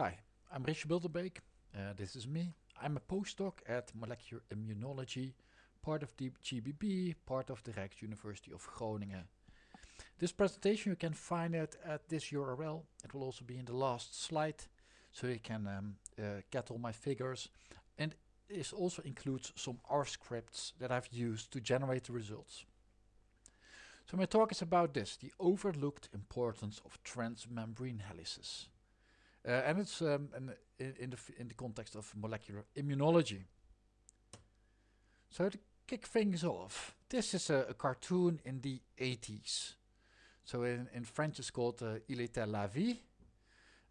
Hi, I'm Richard Bilderbeek. Uh, this is me. I'm a postdoc at Molecular Immunology, part of the GBB, part of the Rijks University of Groningen. This presentation you can find it at this URL. It will also be in the last slide, so you can um, uh, get all my figures. And this also includes some R scripts that I've used to generate the results. So my talk is about this, the overlooked importance of transmembrane helices. And it's um, in, in, the in the context of molecular immunology. So to kick things off, this is a, a cartoon in the 80s. So in, in French it's called uh, Il était la vie.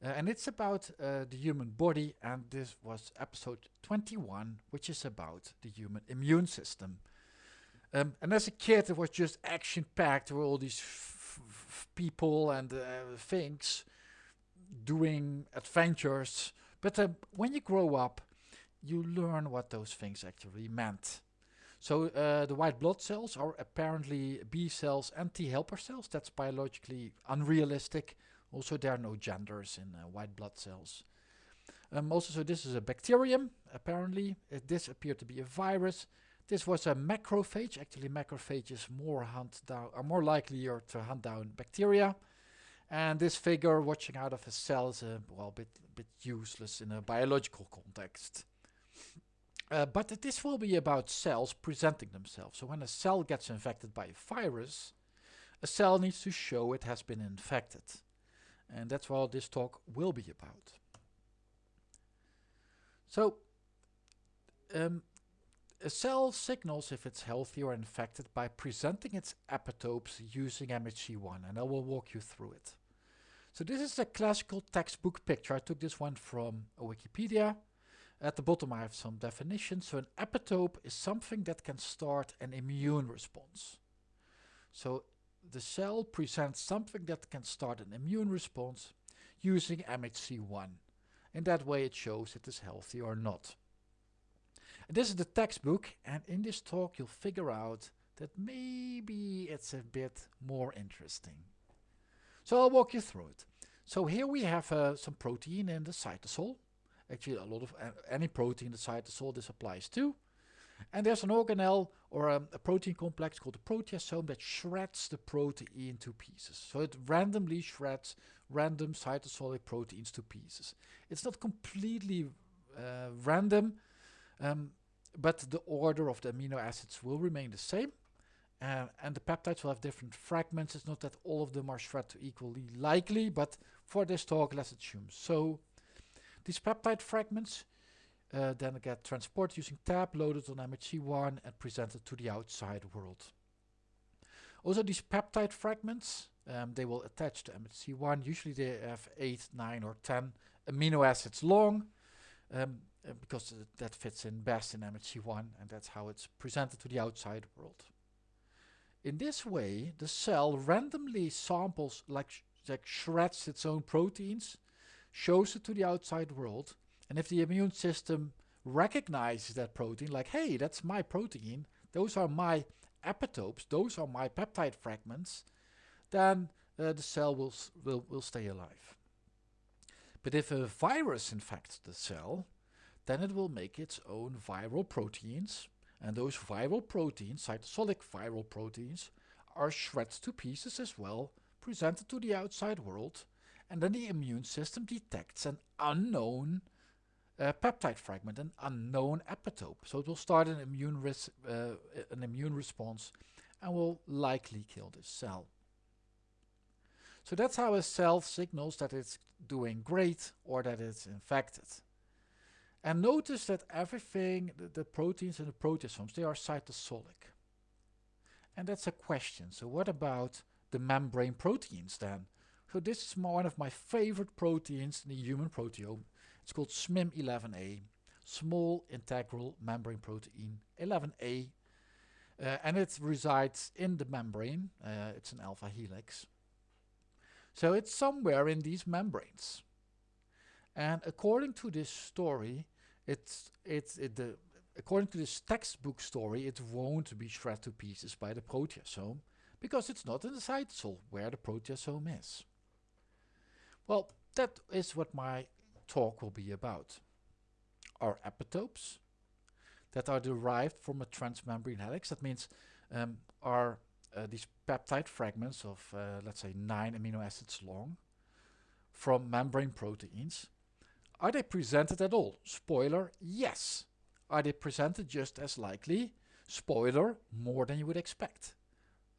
Uh, and it's about uh, the human body and this was episode 21 which is about the human immune system. Um, and as a kid it was just action packed with all these people and uh, things doing adventures. But uh, when you grow up, you learn what those things actually meant. So uh, the white blood cells are apparently B cells and T helper cells. That's biologically unrealistic. Also, there are no genders in uh, white blood cells. Um, also, so this is a bacterium, apparently. Uh, this appeared to be a virus. This was a macrophage. Actually, macrophages more hunt down are more likely to hunt down bacteria. And this figure watching out of a cell is a well, bit, bit useless in a biological context. Uh, but this will be about cells presenting themselves. So when a cell gets infected by a virus, a cell needs to show it has been infected. And that's what this talk will be about. So, um, a cell signals if it's healthy or infected by presenting its epitopes using MHC1 and I will walk you through it. So this is a classical textbook picture. I took this one from Wikipedia. At the bottom I have some definitions. So an epitope is something that can start an immune response. So the cell presents something that can start an immune response using MHC1. In that way it shows it is healthy or not. This is the textbook and in this talk you'll figure out that maybe it's a bit more interesting. So I'll walk you through it. So here we have uh, some protein in the cytosol. Actually a lot of uh, any protein in the cytosol this applies to. And there's an organelle or um, a protein complex called the proteasome that shreds the protein to pieces. So it randomly shreds random cytosolic proteins to pieces. It's not completely uh, random, um, but the order of the amino acids will remain the same. Uh, and the peptides will have different fragments. It's not that all of them are shred to equally likely, but for this talk, let's assume so. These peptide fragments uh, then get transported using TAP, loaded on MHC1 and presented to the outside world. Also these peptide fragments, um, they will attach to MHC1. Usually they have 8, 9 or 10 amino acids long. Um, uh, because that fits in best in MHC1 and that's how it's presented to the outside world. In this way, the cell randomly samples, like, sh like shreds its own proteins, shows it to the outside world, and if the immune system recognizes that protein, like, hey, that's my protein, those are my epitopes, those are my peptide fragments, then uh, the cell will, will, will stay alive. But if a virus infects the cell, then it will make its own viral proteins, and those viral proteins, cytosolic viral proteins, are shredded to pieces as well, presented to the outside world, and then the immune system detects an unknown uh, peptide fragment, an unknown epitope. So it will start an immune, uh, an immune response and will likely kill this cell. So that's how a cell signals that it's doing great or that it's infected. And notice that everything, the, the proteins and the proteasomes, they are cytosolic. And that's a question. So what about the membrane proteins then? So this is one of my favorite proteins in the human proteome. It's called SMIM11A, small integral membrane protein 11A. Uh, and it resides in the membrane. Uh, it's an alpha helix. So it's somewhere in these membranes. And according to this story, it's it's it, the according to this textbook story, it won't be shredded to pieces by the proteasome because it's not in the cytosol where the proteasome is. Well, that is what my talk will be about are epitopes that are derived from a transmembrane helix. That means um, are uh, these peptide fragments of, uh, let's say, nine amino acids long from membrane proteins. Are they presented at all? Spoiler, yes. Are they presented just as likely? Spoiler, more than you would expect.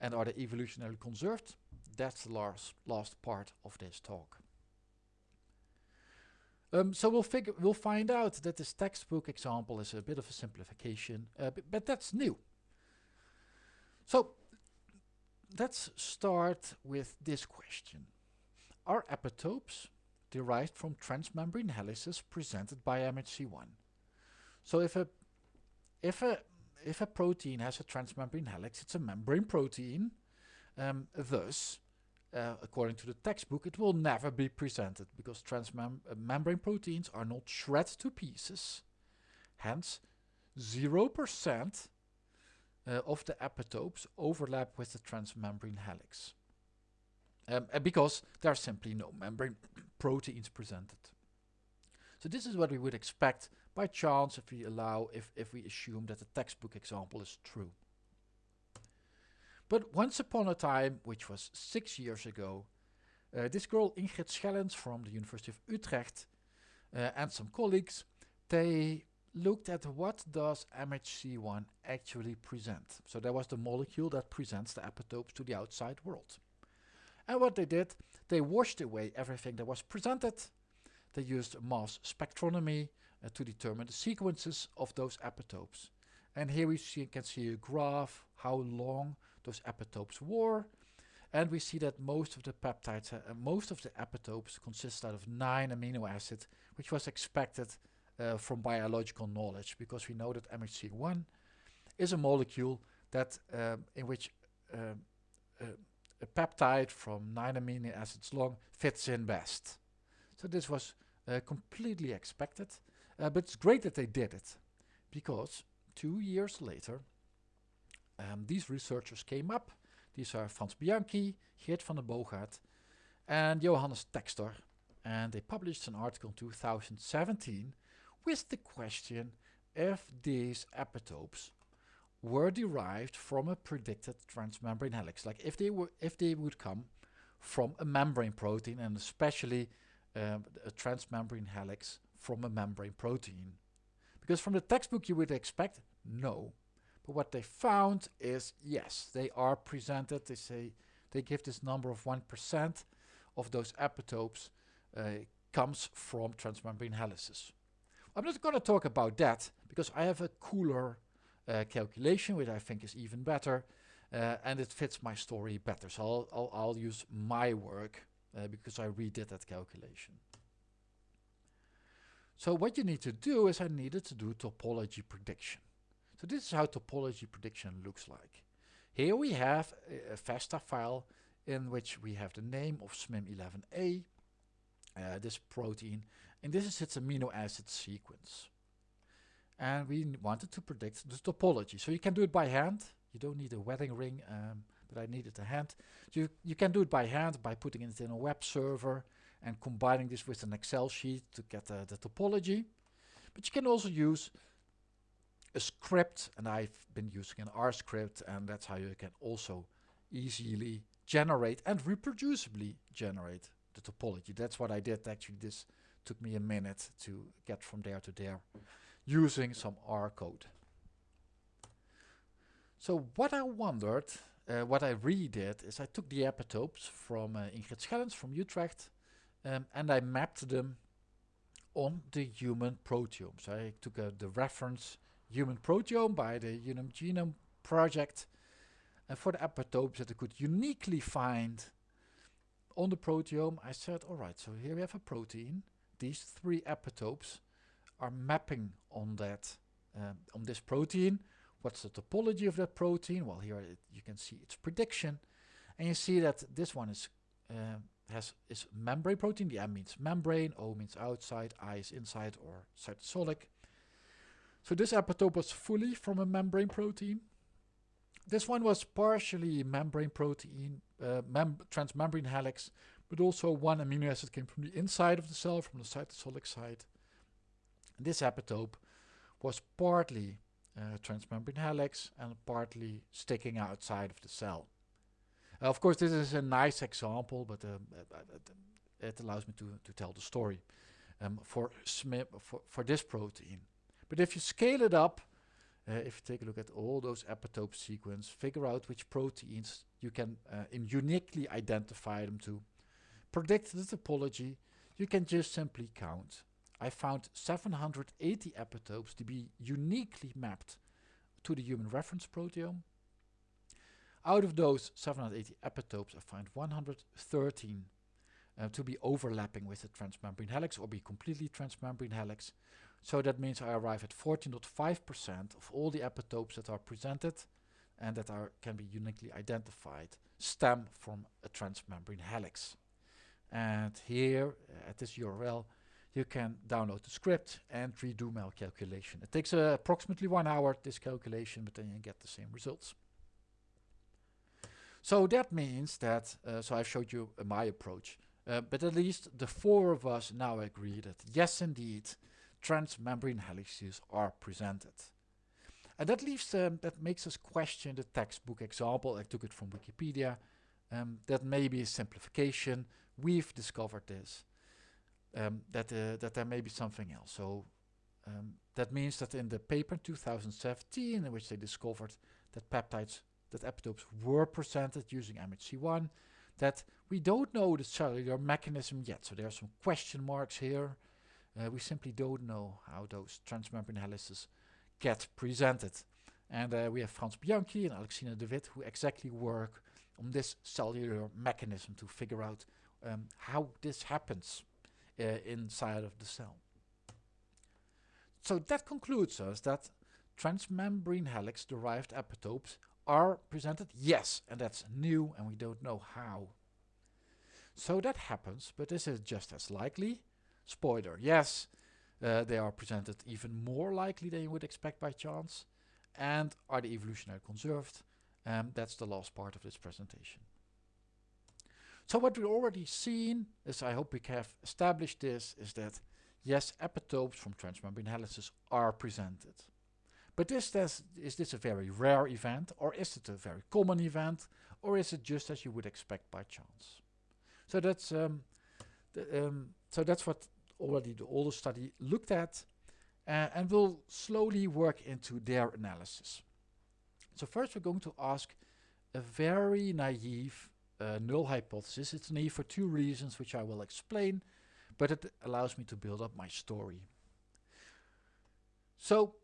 And are they evolutionarily conserved? That's the last, last part of this talk. Um, so we'll figure, we'll find out that this textbook example is a bit of a simplification, uh, but, but that's new. So let's start with this question. Are epitopes derived from transmembrane helices presented by MHC1? So if a if a if a protein has a transmembrane helix, it's a membrane protein. Um, thus, uh, according to the textbook, it will never be presented because transmembrane uh, proteins are not shred to pieces. Hence, 0% uh, of the epitopes overlap with the transmembrane helix. Um, because there are simply no membrane proteins presented. So this is what we would expect by chance if we allow, if, if we assume that the textbook example is true. But once upon a time, which was six years ago, uh, this girl Ingrid Schellens from the University of Utrecht uh, and some colleagues, they looked at what does MHC1 actually present. So that was the molecule that presents the epitopes to the outside world. And what they did, they washed away everything that was presented. They used mass spectrometry uh, to determine the sequences of those epitopes. And here we see, can see a graph, how long those epitopes were. And we see that most of the peptides, uh, most of the epitopes consist out of nine amino acids, which was expected uh, from biological knowledge, because we know that MHC1 is a molecule that um, in which um, uh, a peptide from nine amino acids long fits in best. So this was uh, completely expected, uh, but it's great that they did it, because two years later, um, these researchers came up. These are Frans Bianchi, Geert van den Boogaard, and Johannes Textor. And they published an article in 2017 with the question if these epitopes were derived from a predicted transmembrane helix, like if they were, if they would come from a membrane protein and especially um, a transmembrane helix from a membrane protein. Because from the textbook you would expect no. But what they found is yes, they are presented. They say they give this number of 1% of those epitopes uh, comes from transmembrane helices. I'm not going to talk about that because I have a cooler uh, calculation which I think is even better uh, and it fits my story better. So I'll, I'll, I'll use my work uh, because I redid that calculation. So what you need to do is I needed to do topology prediction. So this is how topology prediction looks like. Here we have a, a FASTA file in which we have the name of SMIM11A, uh, this protein, and this is its amino acid sequence. And we wanted to predict the topology. So you can do it by hand. You don't need a wedding ring, um, but I needed a hand. You, you can do it by hand by putting it in a web server and combining this with an Excel sheet to get uh, the topology. But you can also use a script and I've been using an R script and that's how you can also easily generate and reproducibly generate the topology. That's what I did actually this took me a minute to get from there to there using some R code. So what I wondered, uh, what I redid is I took the epitopes from uh, Ingrid Schellens from Utrecht um, and I mapped them on the human proteome. So I took uh, the reference human proteome by the Human Genome Project. And for the epitopes that I could uniquely find on the proteome, I said, all right, so here we have a protein. These three epitopes are mapping on that, um, on this protein. What's the topology of that protein? Well, here it, you can see its prediction. And you see that this one is uh, has is membrane protein. The M means membrane, O means outside, I is inside or cytosolic. So this epitope was fully from a membrane protein. This one was partially membrane protein, uh, mem transmembrane helix, but also one amino acid came from the inside of the cell, from the cytosolic side. And this epitope was partly uh, transmembrane helix and partly sticking outside of the cell. Uh, of course, this is a nice example, but um, it allows me to, to tell the story um, for, for, for this protein. But if you scale it up, uh, if you take a look at all those epitope sequence, figure out which proteins you can uh, uniquely identify them to, predict the topology, you can just simply count. I found 780 epitopes to be uniquely mapped to the human reference proteome. Out of those 780 epitopes, I find 113 uh, to be overlapping with the transmembrane helix or be completely transmembrane helix. So that means I arrive at 14.5% of all the epitopes that are presented and that are can be uniquely identified stem from a transmembrane helix. And here uh, at this URL you can download the script and redo my calculation. It takes uh, approximately one hour this calculation but then you get the same results. So that means that, uh, so I showed you uh, my approach, uh, but at least the four of us now agree that yes indeed transmembrane helices are presented. And that leaves um, that makes us question the textbook example. I took it from Wikipedia. Um, that may be a simplification. We've discovered this. Um, that uh, that there may be something else. So um, that means that in the paper 2017, in which they discovered that peptides, that epitopes were presented using MHC1, that we don't know the cellular mechanism yet. So there are some question marks here. Uh, we simply don't know how those transmembrane helices get presented. And uh, we have Franz Bianchi and Alexina de Wit who exactly work on this cellular mechanism to figure out um, how this happens uh, inside of the cell. So that concludes us that transmembrane helix derived epitopes are presented, yes, and that's new and we don't know how. So that happens, but this is just as likely. Spoiler, yes, uh, they are presented even more likely than you would expect by chance. And are they evolutionary conserved? Um, that's the last part of this presentation. So what we've already seen is, I hope we have established this, is that yes, epitopes from transmembrane helices are presented. But is this, is this a very rare event, or is it a very common event, or is it just as you would expect by chance? So that's um, the, um, so that's what already the older study looked at, uh, and we'll slowly work into their analysis. So first we're going to ask a very naive uh, null hypothesis. It's naive for two reasons, which I will explain, but it allows me to build up my story. So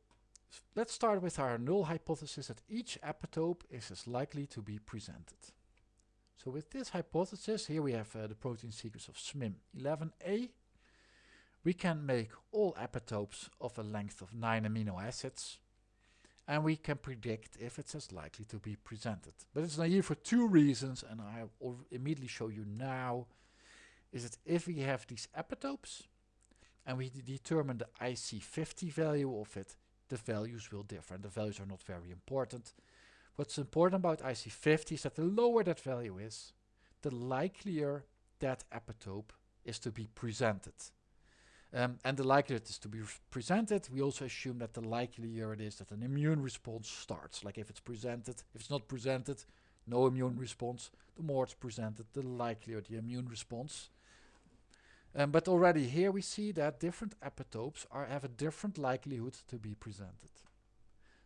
let's start with our null hypothesis that each epitope is as likely to be presented. So with this hypothesis, here we have uh, the protein sequence of SMIM11A. We can make all epitopes of a length of 9 amino acids and we can predict if it's as likely to be presented. But it's naive for two reasons and I will immediately show you now is that if we have these epitopes and we determine the IC50 value of it, the values will differ and the values are not very important. What's important about IC50 is that the lower that value is, the likelier that epitope is to be presented. Um, and the likelihood is to be presented, we also assume that the likelier it is that an immune response starts. Like if it's presented, if it's not presented, no immune response. The more it's presented, the likelier the immune response. Um, but already here we see that different epitopes are have a different likelihood to be presented.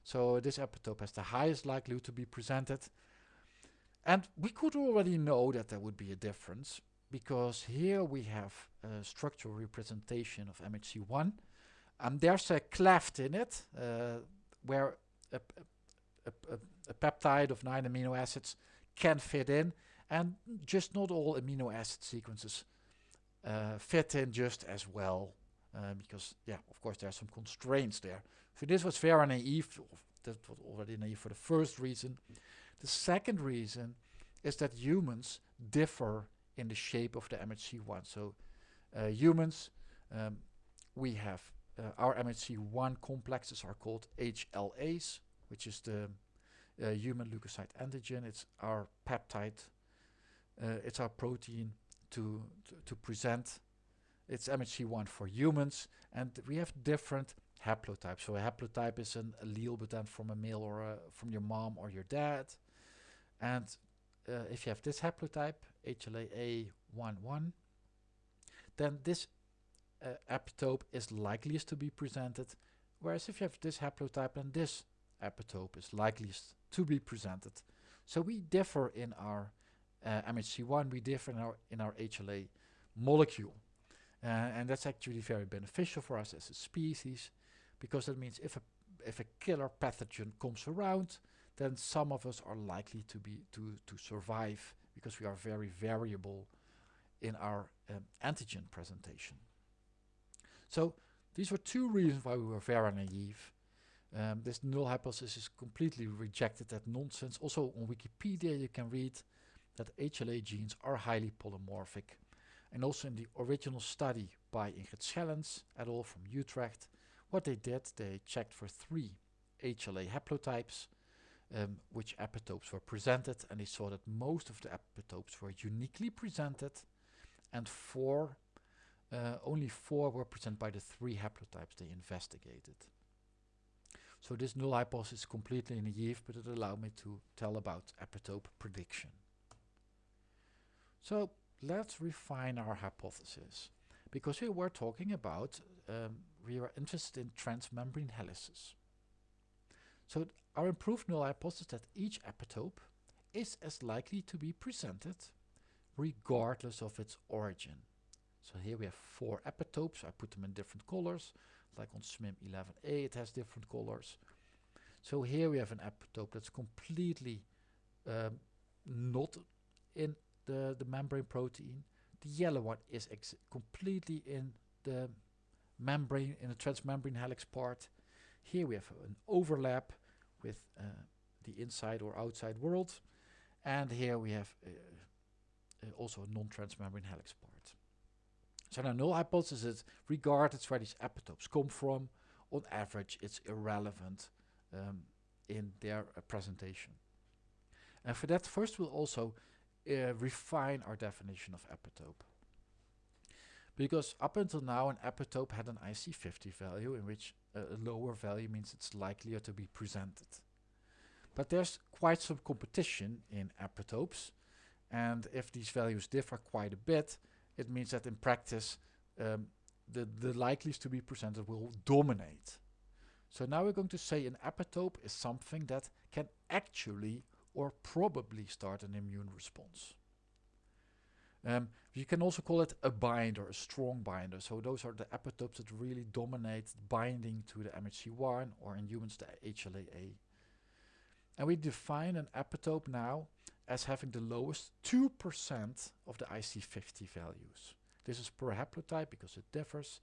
So this epitope has the highest likelihood to be presented. And we could already know that there would be a difference because here we have a structural representation of MHC1 and there's a cleft in it uh, where a, a, a, a, peptide of 9 amino acids can fit in and just not all amino acid sequences uh, fit in just as well uh, because yeah of course there are some constraints there. So this was very naive that was already naive for the first reason. The second reason is that humans differ in the shape of the MHC1. So uh, humans, um, we have uh, our MHC1 complexes are called HLAs, which is the uh, human leukocyte antigen. It's our peptide. Uh, it's our protein to, to, to present its MHC1 for humans, and we have different haplotypes. So a haplotype is an allele, but then from a male or a, from your mom or your dad. And uh, if you have this haplotype, HLA-A11, then this uh, epitope is likeliest to be presented, whereas if you have this haplotype, then this epitope is likeliest to be presented. So we differ in our uh, MHC1, we differ in our, in our HLA molecule. Uh, and that's actually very beneficial for us as a species because that means if a if a killer pathogen comes around then some of us are likely to be to to survive because we are very variable in our um, antigen presentation. So these were two reasons why we were very naive. Um, this null hypothesis is completely rejected that nonsense. Also on Wikipedia you can read that HLA genes are highly polymorphic and also in the original study by Ingrid Schellens et al. from Utrecht, what they did, they checked for three HLA haplotypes, um, which epitopes were presented, and they saw that most of the epitopes were uniquely presented, and four, uh, only four were presented by the three haplotypes they investigated. So this null hypothesis is completely naive, but it allowed me to tell about epitope prediction. So let's refine our hypothesis. Because here we're talking about, um, we are interested in transmembrane helices. So our improved null hypothesis that each epitope is as likely to be presented regardless of its origin. So here we have four epitopes, I put them in different colors, like on SMIM11A it has different colors. So here we have an epitope that's completely um, not in the, the membrane protein. The yellow one is completely in the membrane, in the transmembrane helix part. Here we have an overlap with uh, the inside or outside world. And here we have uh, uh, also a non-transmembrane helix part. So now null hypothesis is regardless where these epitopes come from, on average it's irrelevant um, in their uh, presentation. And for that first we'll also uh, refine our definition of epitope. Because up until now an epitope had an IC50 value in which a lower value means it's likelier to be presented. But there's quite some competition in epitopes and if these values differ quite a bit it means that in practice um, the, the likeliest to be presented will dominate. So now we're going to say an epitope is something that can actually or probably start an immune response. Um, you can also call it a binder, a strong binder. So those are the epitopes that really dominate binding to the MHC1 or in humans the HLA-A. And we define an epitope now as having the lowest 2% of the IC50 values. This is per haplotype because it differs.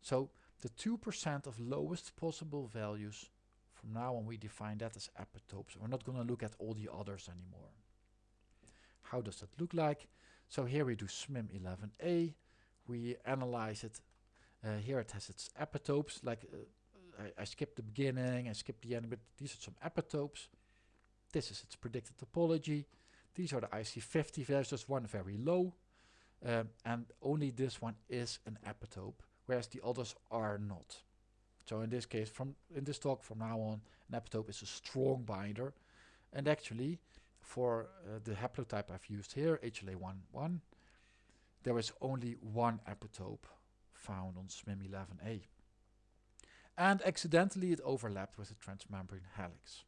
So the 2% of lowest possible values from now on we define that as epitopes. We're not going to look at all the others anymore. How does that look like? So here we do SMIM11A. We analyze it. Uh, here it has its epitopes. Like uh, I, I skipped the beginning, I skipped the end, but these are some epitopes. This is its predicted topology. These are the IC50 values, just one very low. Um, and only this one is an epitope, whereas the others are not. So in this case, from in this talk from now on, an epitope is a strong binder. And actually, for uh, the haplotype I've used here, HLA11, there is only one epitope found on SMIM11A. And accidentally it overlapped with the transmembrane helix.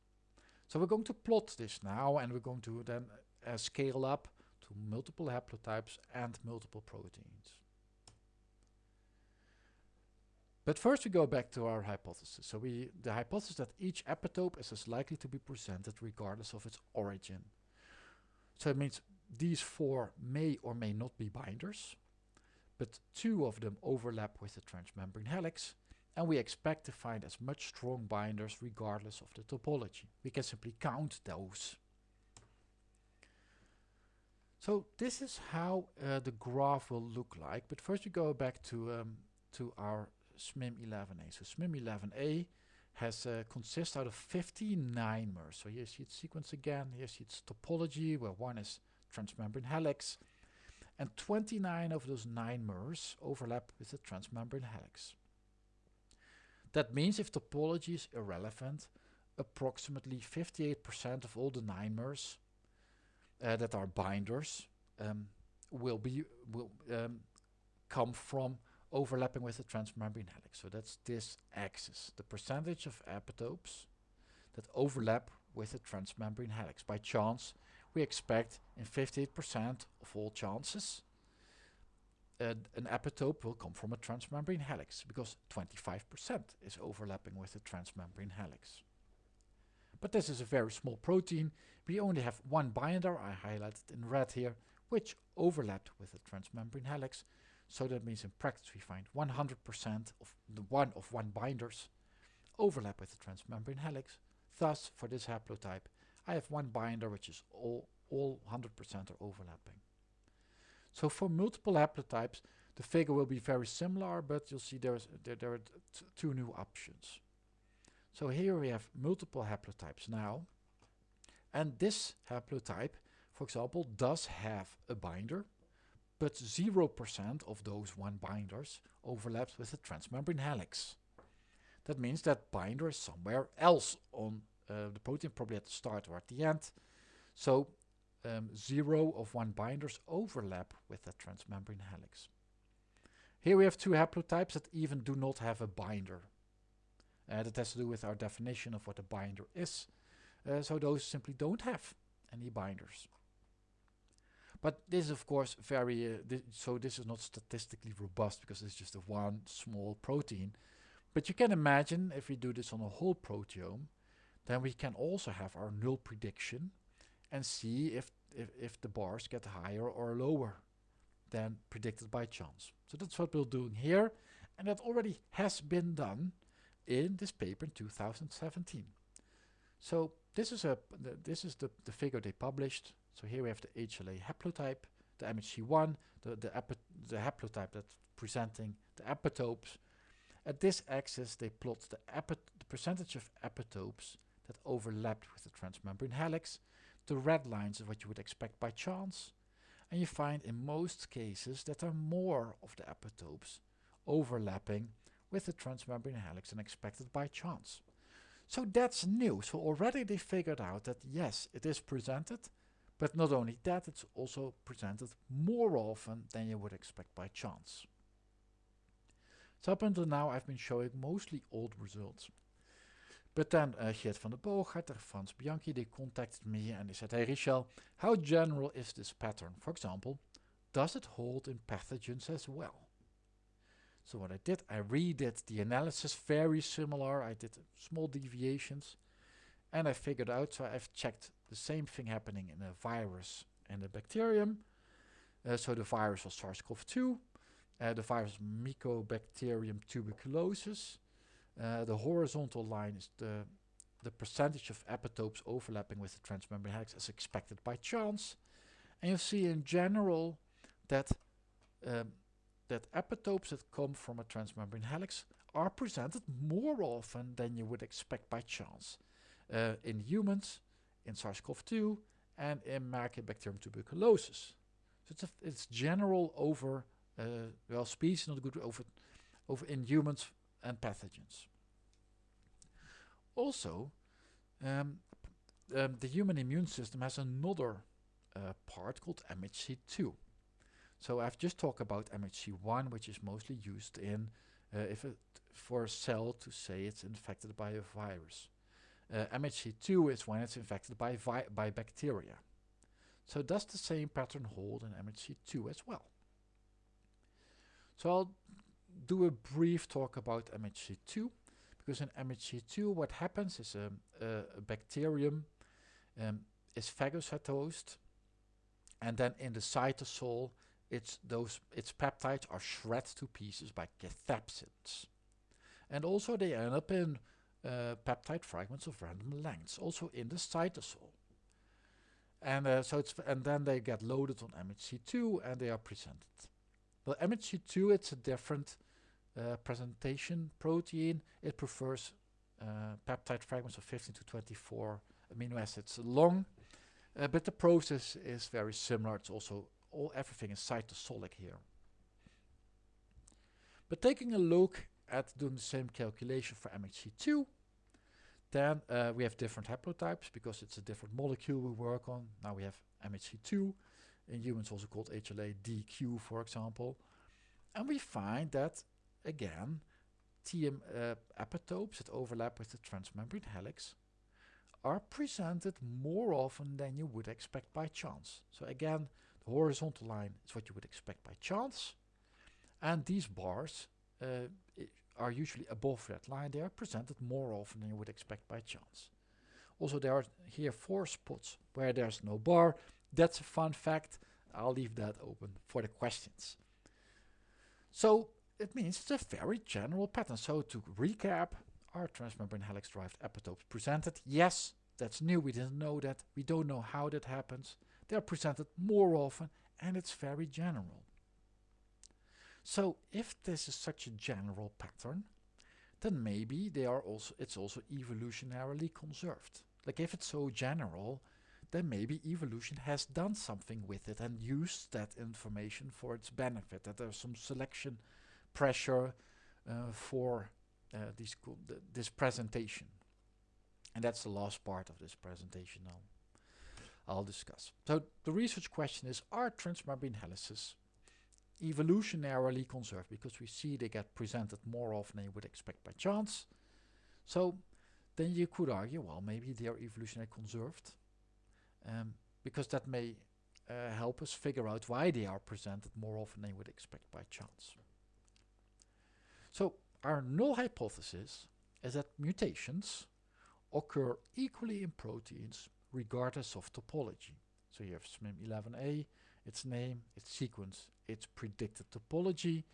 So we're going to plot this now and we're going to then uh, scale up to multiple haplotypes and multiple proteins. But first we go back to our hypothesis. So we the hypothesis that each epitope is as likely to be presented regardless of its origin. So it means these four may or may not be binders, but two of them overlap with the transmembrane helix, and we expect to find as much strong binders regardless of the topology. We can simply count those. So this is how uh, the graph will look like, but first we go back to, um, to our SMIM11A. So SMIM11A has uh, consists out of 59 mers. So here you see its sequence again. Here you see its topology, where one is transmembrane helix. and 29 of those 9 mers overlap with the transmembrane helix. That means if topology is irrelevant, approximately 58% of all the 9 mers uh, that are binders um, will be will um, come from overlapping with the transmembrane helix. So that's this axis, the percentage of epitopes that overlap with the transmembrane helix. By chance, we expect in 58% of all chances uh, an epitope will come from a transmembrane helix because 25% is overlapping with the transmembrane helix. But this is a very small protein. We only have one binder, I highlighted in red here, which overlapped with the transmembrane helix. So that means in practice we find 100% of the one of one binders overlap with the transmembrane helix. Thus, for this haplotype, I have one binder which is all all 100% are overlapping. So for multiple haplotypes, the figure will be very similar, but you'll see there's, there, there are two new options. So here we have multiple haplotypes now. And this haplotype, for example, does have a binder, but 0% of those one binders overlaps with the transmembrane helix. That means that binder is somewhere else on uh, the protein, probably at the start or at the end. So um, zero of one binders overlap with the transmembrane helix. Here we have two haplotypes that even do not have a binder. Uh, that has to do with our definition of what a binder is. Uh, so those simply don't have any binders. But this is of course very, uh, th so this is not statistically robust because it's just a one small protein. But you can imagine if we do this on a whole proteome, then we can also have our null prediction and see if, if, if the bars get higher or lower than predicted by chance. So that's what we're doing here and that already has been done in this paper in 2017. So this is a this is the, the figure they published. So here we have the HLA haplotype, the MHC1, the the, the haplotype that's presenting the epitopes. At this axis they plot the, the percentage of epitopes that overlapped with the transmembrane helix the red lines is what you would expect by chance. And you find in most cases that there are more of the epitopes overlapping with the transmembrane helix than expected by chance. So that's new. So already they figured out that yes, it is presented, but not only that, it's also presented more often than you would expect by chance. So up until now I've been showing mostly old results. But then uh, Geert van der Boogaard and Frans Bianchi, they contacted me and they said, hey Richel, how general is this pattern? For example, does it hold in pathogens as well? So what I did, I redid the analysis, very similar. I did small deviations and I figured out, so I've checked the same thing happening in a virus and a bacterium. Uh, so the virus was SARS-CoV-2, uh, the virus Mycobacterium tuberculosis, uh, the horizontal line is the, the percentage of epitopes overlapping with the transmembrane helix as expected by chance. And you see in general that um, that epitopes that come from a transmembrane helix are presented more often than you would expect by chance. Uh, in humans, in SARS-CoV-2, and in Mycobacterium tuberculosis. So it's, it's general over, uh, well, species, not good, over, over in humans and pathogens. Also, um, um, the human immune system has another uh, part called MHC2. So I've just talked about MHC1, which is mostly used in uh, if it for a cell to say it's infected by a virus. Uh, MHC2 is when it's infected by by bacteria. So does the same pattern hold in MHC2 as well? So I'll do a brief talk about MHC2 because in MHC2 what happens is a, a, a bacterium um, is phagocytosed and then in the cytosol it's those its peptides are shredded to pieces by cathepsins and also they end up in uh, peptide fragments of random lengths also in the cytosol and uh, so it's and then they get loaded on MHC2 and they are presented well MHC2 it's a different uh, presentation protein, it prefers uh, peptide fragments of 15 to 24 amino acids long, uh, but the process is very similar. It's also all everything is cytosolic here. But taking a look at doing the same calculation for MHC2, then uh, we have different haplotypes because it's a different molecule we work on. Now we have MHC2, in humans also called HLA-DQ for example. And we find that, again, TM uh, epitopes that overlap with the transmembrane helix are presented more often than you would expect by chance. So again, the horizontal line is what you would expect by chance. And these bars uh, are usually above that line. They are presented more often than you would expect by chance. Also, there are here four spots where there's no bar. That's a fun fact. I'll leave that open for the questions. So it means it's a very general pattern. So to recap, are transmembrane helix-derived epitopes presented? Yes, that's new. We didn't know that. We don't know how that happens. They're presented more often and it's very general. So if this is such a general pattern, then maybe they are also it's also evolutionarily conserved. Like if it's so general, then maybe evolution has done something with it and used that information for its benefit, that there's some selection pressure uh, for uh, this, th this presentation. And that's the last part of this presentation now. I'll discuss. So the research question is, are transmembrane helices evolutionarily conserved? Because we see they get presented more often than you would expect by chance. So then you could argue, well, maybe they are evolutionarily conserved. Um, because that may uh, help us figure out why they are presented more often than you would expect by chance. So our null hypothesis is that mutations occur equally in proteins regardless of topology. So you have SMIM11A, its name, its sequence, its predicted topology.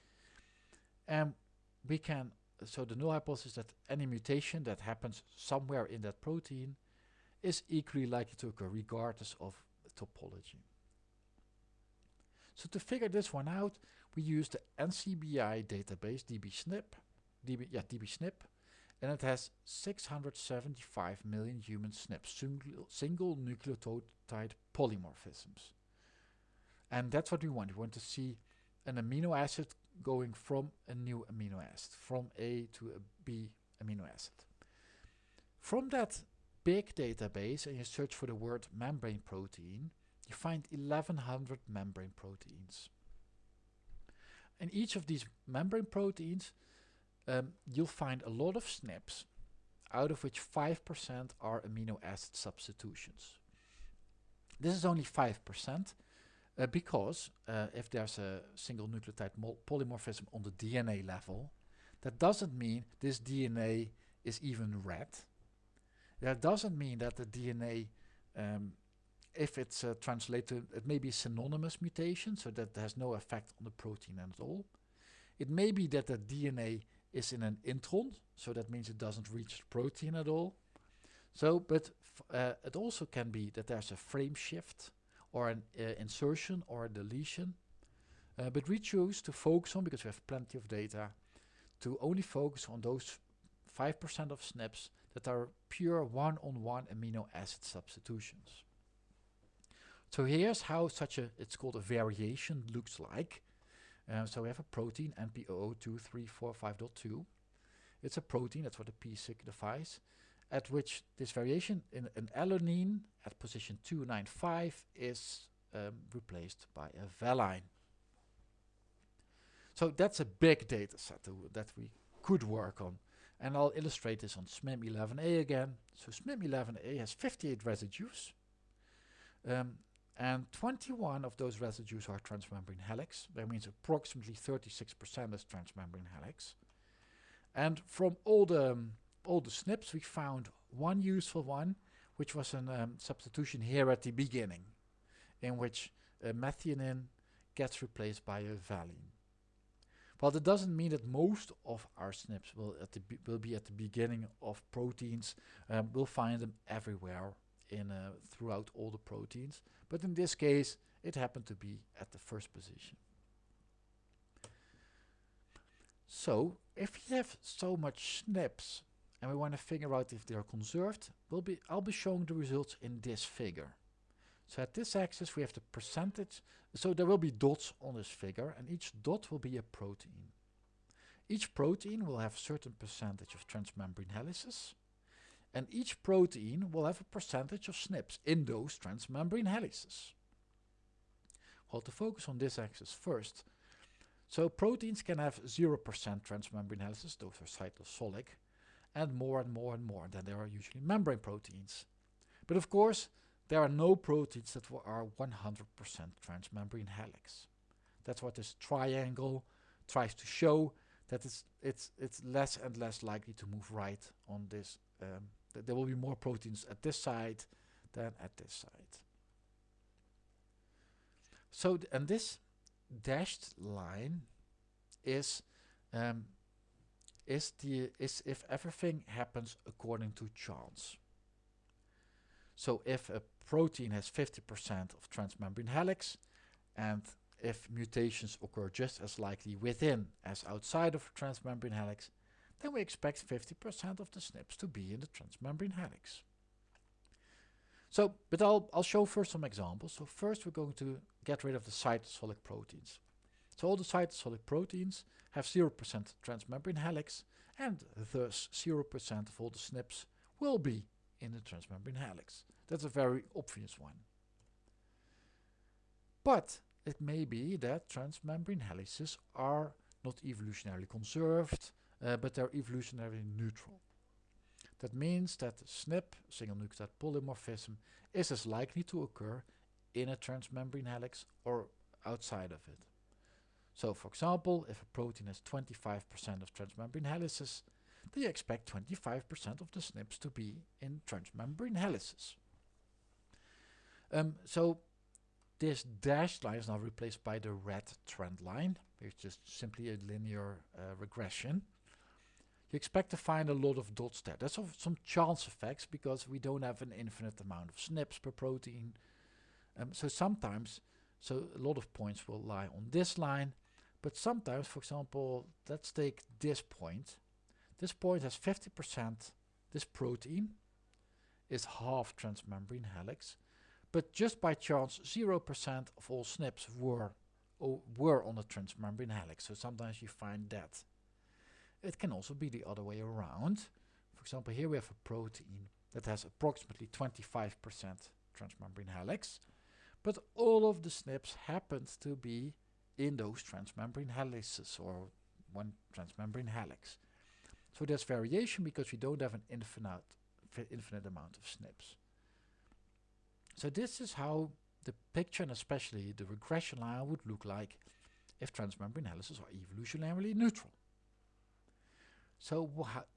And we can, so the null hypothesis that any mutation that happens somewhere in that protein is equally likely to occur regardless of topology. So to figure this one out, we use the NCBI database DBSNP, DB, yeah, DBSNP, and it has 675 million human SNPs, single, single nucleotide polymorphisms. And that's what we want. We want to see an amino acid going from a new amino acid, from A to a B amino acid. From that big database and you search for the word membrane protein, you find 1100 membrane proteins. In each of these membrane proteins, um, you'll find a lot of SNPs, out of which 5% are amino acid substitutions. This is only 5% uh, because uh, if there's a single nucleotide polymorphism on the DNA level, that doesn't mean this DNA is even red. That doesn't mean that the DNA, um, if it's uh, translated, it may be synonymous mutation, so that has no effect on the protein at all. It may be that the DNA is in an intron, so that means it doesn't reach the protein at all. So, but uh, it also can be that there's a frame shift or an uh, insertion or a deletion. Uh, but we choose to focus on, because we have plenty of data, to only focus on those 5% of SNPs that are pure one-on-one -on -one amino acid substitutions. So here's how such a, it's called a variation looks like. Uh, so we have a protein, NP0023452. It's a protein, that's what the P signifies, at which this variation in an alanine at position 295 is um, replaced by a valine. So that's a big data set that we could work on. And I'll illustrate this on SMIM11A again. So SMIM11A has 58 residues. Um, and 21 of those residues are transmembrane helix. That means approximately 36% is transmembrane helix. And from all the, um, all the SNPs, we found one useful one, which was a um, substitution here at the beginning, in which uh, methionine gets replaced by a valine. Well, that doesn't mean that most of our SNPs will, at the will be at the beginning of proteins. Um, we'll find them everywhere in uh, throughout all the proteins. But in this case, it happened to be at the first position. So, if you have so much SNPs and we want to figure out if they are conserved, we'll be, I'll be showing the results in this figure. So at this axis we have the percentage, so there will be dots on this figure and each dot will be a protein. Each protein will have a certain percentage of transmembrane helices and each protein will have a percentage of SNPs in those transmembrane helices. Well, to focus on this axis first, so proteins can have 0% transmembrane helices, those are cytosolic, and more and more and more, then there are usually membrane proteins. But of course, there are no proteins that are 100% transmembrane helix. That's what this triangle tries to show, that it's, it's, it's less and less likely to move right on this. Um, that there will be more proteins at this side than at this side. So, and this dashed line is um, is the is if everything happens according to chance. So if a protein has 50% of transmembrane helix and if mutations occur just as likely within as outside of transmembrane helix, then we expect 50% of the SNPs to be in the transmembrane helix. So, but I'll, I'll show first some examples. So first we're going to get rid of the cytosolic proteins. So all the cytosolic proteins have 0% transmembrane helix and thus 0% of all the SNPs will be in the transmembrane helix. That's a very obvious one. But it may be that transmembrane helices are not evolutionarily conserved, uh, but they're evolutionarily neutral. That means that SNP, single nucleotide polymorphism, is as likely to occur in a transmembrane helix or outside of it. So for example, if a protein has 25% of transmembrane helices, then you expect 25% of the SNPs to be in transmembrane helices. Um, so this dashed line is now replaced by the red trend line, which is simply a linear uh, regression. You expect to find a lot of dots there. That's some chance effects because we don't have an infinite amount of SNPs per protein. Um, so sometimes, so a lot of points will lie on this line, but sometimes, for example, let's take this point. This point has 50%, this protein is half transmembrane helix, but just by chance 0% of all SNPs were, were on the transmembrane helix. So sometimes you find that. It can also be the other way around. For example, here we have a protein that has approximately 25% transmembrane helix, but all of the SNPs happen to be in those transmembrane helices or one transmembrane helix. So there's variation because we don't have an infinite, infinite amount of SNPs. So this is how the picture and especially the regression line would look like if transmembrane helices are evolutionarily neutral. So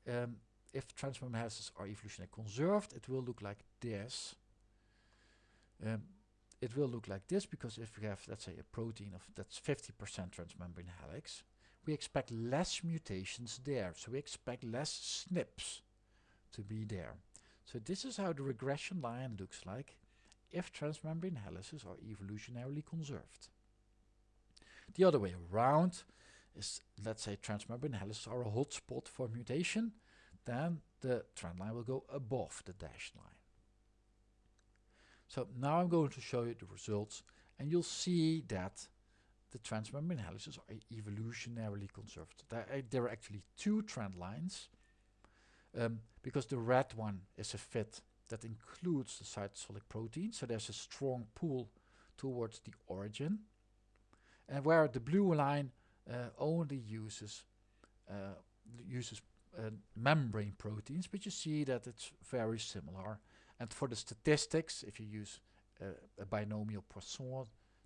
um, if transmembrane helices are evolutionarily conserved, it will look like this. Um, it will look like this because if we have, let's say, a protein of that's 50% transmembrane helix, we expect less mutations there. So we expect less SNPs to be there. So this is how the regression line looks like if transmembrane helices are evolutionarily conserved. The other way around is, let's say transmembrane helices are a hotspot for mutation, then the trend line will go above the dashed line. So now I'm going to show you the results and you'll see that the transmembrane helices are evolutionarily conserved. There are, there are actually two trend lines um, because the red one is a fit that includes the cytosolic protein, so there's a strong pull towards the origin. And where the blue line uh, only uses uh, uses uh, membrane proteins, but you see that it's very similar. And for the statistics, if you use uh, a binomial Poisson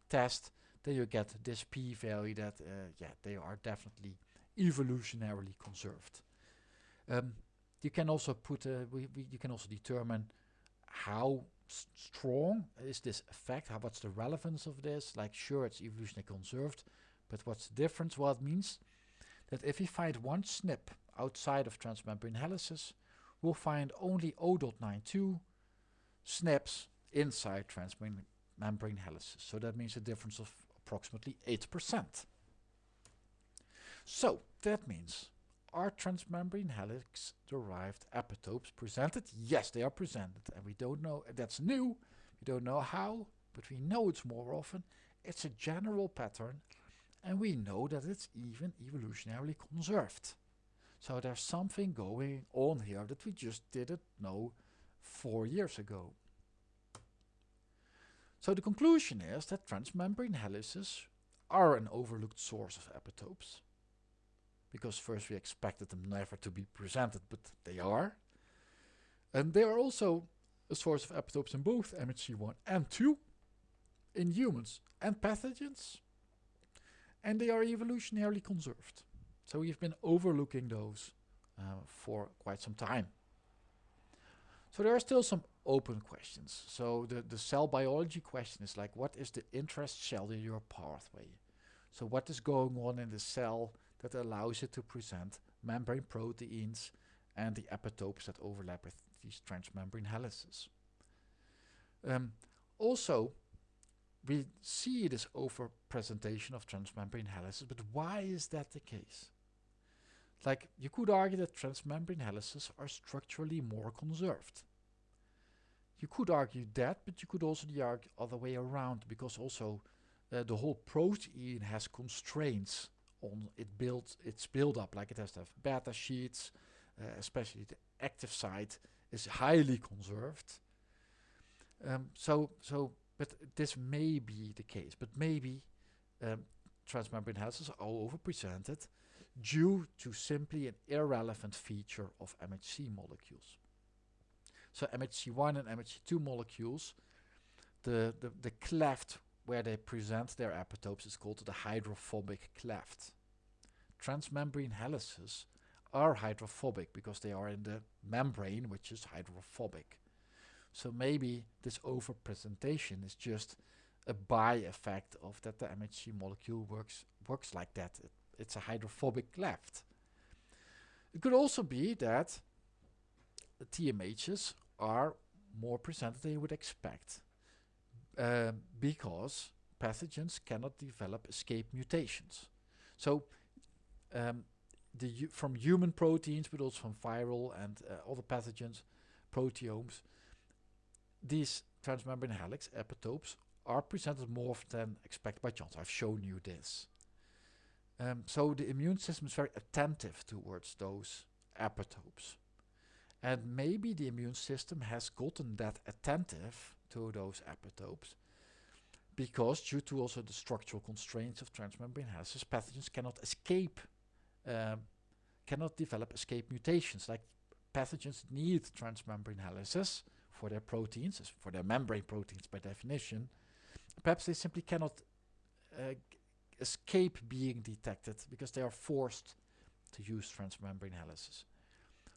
test, then you get this p-value that, uh, yeah, they are definitely evolutionarily conserved. Um, you can also put, uh, we, we, you can also determine how strong is this effect, how what's the relevance of this, like sure it's evolutionarily conserved, but what's the difference? Well, it means that if we find one SNP outside of transmembrane helices, we'll find only 0.92 SNPs inside transmembrane helices. So that means a difference of approximately 8%. So that means are transmembrane helix derived epitopes presented? Yes, they are presented and we don't know, that's new, we don't know how, but we know it's more often. It's a general pattern and we know that it's even evolutionarily conserved. So there's something going on here that we just didn't know four years ago. So the conclusion is that transmembrane helices are an overlooked source of epitopes. Because first we expected them never to be presented, but they are. And they are also a source of epitopes in both MHC1 and 2 in humans and pathogens. And they are evolutionarily conserved. So we've been overlooking those uh, for quite some time. So there are still some open questions. So the, the cell biology question is like, what is the intracellular pathway? So what is going on in the cell that allows it to present membrane proteins and the epitopes that overlap with these transmembrane helices? Um, also, we see this overpresentation of transmembrane helices, but why is that the case? Like, you could argue that transmembrane helices are structurally more conserved. You could argue that, but you could also argue other way around, because also uh, the whole protein has constraints on it build its build up, like it has to have beta sheets, uh, especially the active site is highly conserved. Um, so, so, but this may be the case, but maybe um, transmembrane helices are overpresented due to simply an irrelevant feature of MHC molecules. So MHC1 and MHC2 molecules, the, the, the cleft where they present their epitopes is called the hydrophobic cleft. Transmembrane helices are hydrophobic because they are in the membrane which is hydrophobic. So maybe this overpresentation is just a by effect of that the MHC molecule works works like that. It it's a hydrophobic cleft. It could also be that the TMHs are more presented than you would expect uh, because pathogens cannot develop escape mutations. So um, the from human proteins but also from viral and uh, other pathogens, proteomes, these transmembrane helix epitopes are presented more than expected by chance. I've shown you this. Um, so the immune system is very attentive towards those epitopes. And maybe the immune system has gotten that attentive to those epitopes because due to also the structural constraints of transmembrane helices, pathogens cannot escape, um, cannot develop escape mutations. Like pathogens need transmembrane helices for their proteins, for their membrane proteins by definition. Perhaps they simply cannot uh, escape being detected because they are forced to use transmembrane helices.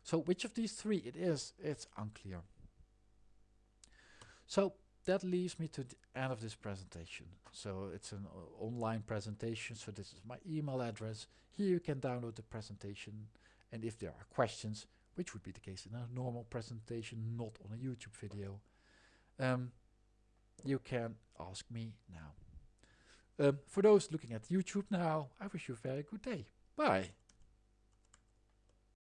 So which of these three it is, it's unclear. So that leaves me to the end of this presentation. So it's an uh, online presentation, so this is my email address. Here you can download the presentation and if there are questions, which would be the case in a normal presentation, not on a YouTube video, um, you can ask me now. Um, for those looking at YouTube now, I wish you a very good day. Bye.